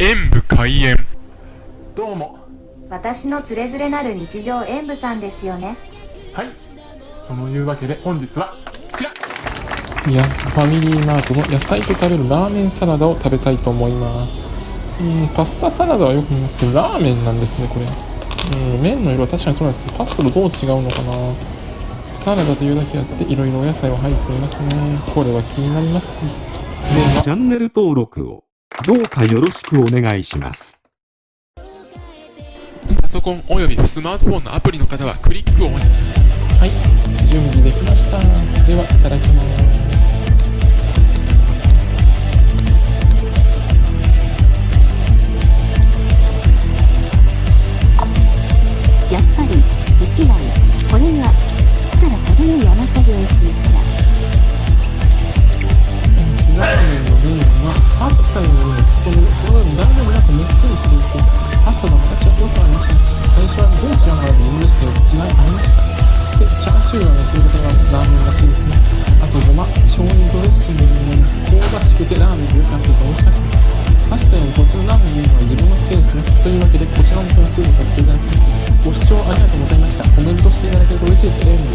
演武開演どうも私のつれづれなる日常演舞さんですよねはいそのいうわけで本日はこちらいや、ファミリーマートの野菜と食べるラーメンサラダを食べたいと思います。うん、パスタサラダはよく見ますけど、ラーメンなんですね、これ。うん、麺の色は確かにそうなんですけど、パスタとどう違うのかな。サラダというだけあって、いろいろお野菜は入っていますね。これは気になります。ではチャンネル登録をどうかよろしくお願いします。パソコンおよびスマートフォンのアプリの方はクリックをお願いはい、準備できました。では、いただきます。も太めで、その分ラーメンがもっちりしていて、パスタがまたちょっと良さありました。最初はどう違うのかなと思うんですけど、違いありました。で、チャーシューが乗っていることがラーメンらしいですね。あとごま、醤油ドレッシングに香ばしくてラーメンでよく合ってて美味しかった。パスタよりこっちのラーメンのは自分も好きですね。というわけで、こちらの点数にさせていただきます。ご視聴ありがとうございました。コメントしていただけると嬉しいで。す